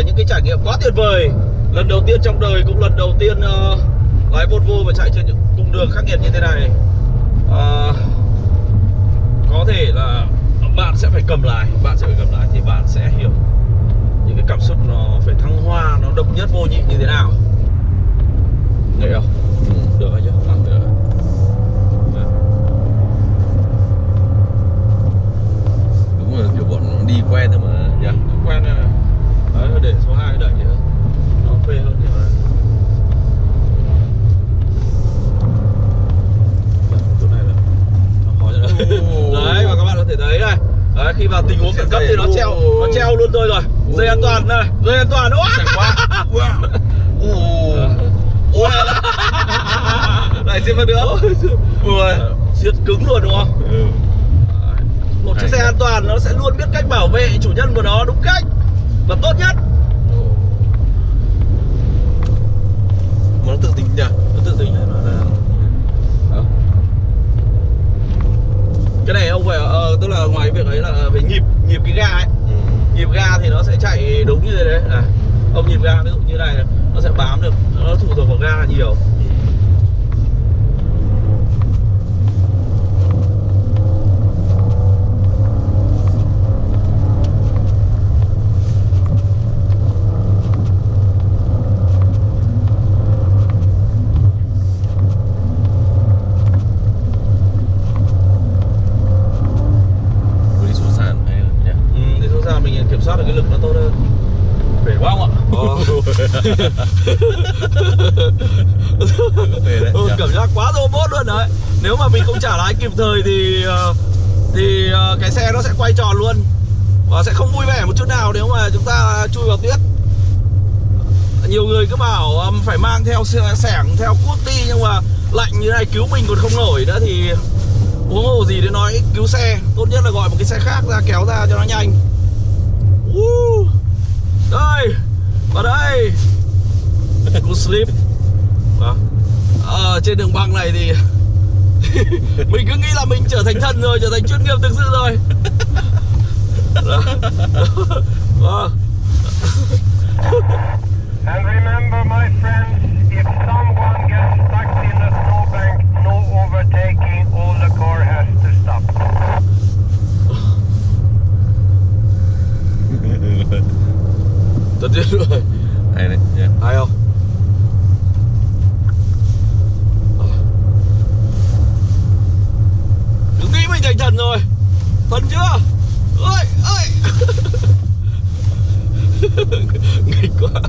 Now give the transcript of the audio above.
là những cái trải nghiệm quá tuyệt vời. Lần đầu tiên trong đời cũng lần đầu tiên ờ, uh, lái Volvo và chạy trên những cung đường khắc nghiệt như thế này. Uh, có thể là bạn sẽ phải cầm lái bạn sẽ phải cầm lái thì bạn sẽ hiểu những cái cảm xúc nó phải thăng hoa nó độc nhất vô nhị như thế nào. Được không? Ừ, được rồi chứ để số 2 đẩy nữa Nó phê hơn nhiều này Dạ, chỗ này là nó khó cho đấy và các bạn có thể thấy này. Đấy, khi vào tình huống khẩn cấp thì nó treo Nó treo luôn tôi rồi. Dây an toàn này, dây an toàn quá. Ôi Lại một nữa. Ui Siết cứng luôn đúng không? ừ. Một chiếc xe an toàn nó sẽ luôn biết cách bảo vệ chủ nhân của nó đúng cách Và tốt nhất. Mà nó tự tính nhỉ nó tự tính nó là Đó. cái này ông phải ờ, tức là ngoài việc ấy là phải nhịp nhịp cái ga ấy ừ. nhịp ga thì nó sẽ chạy đúng như thế đấy à, ông nhịp ga ví dụ như này nó sẽ bám được nó phụ thuộc vào ga nhiều Vừa đi xuống sàn hay hơn nhỉ ừ, thì thực ra mình kiểm soát được phải quá không ạ? Ừ, cảm giác quá robot luôn đấy. Nếu mà mình không trả lái kịp thời thì ờ, thì ờ, cái xe nó sẽ quay tròn luôn. Và sẽ không vui vẻ một chút nào nếu mà chúng ta chui vào tuyết nhiều người cứ bảo phải mang theo sẻng theo cuốc đi. Nhưng mà lạnh như này cứu mình còn không nổi nữa thì huống hồ gì để nói cứu xe. Tốt nhất là gọi một cái xe khác ra kéo ra cho nó nhanh uh, đây vào đây Sleep Đó. Ờ, trên đường băng này thì mình cứ nghĩ là mình trở thành thần rồi trở thành chuyên nghiệp thực sự rồi Đó. Vâng. And remember, my friends, if someone gets stuck in a snowbank, no overtaking, all the car has to stop. tất nhiên rồi anh Thần rồi. Thần chưa? Ôi ơi Nghịch quá.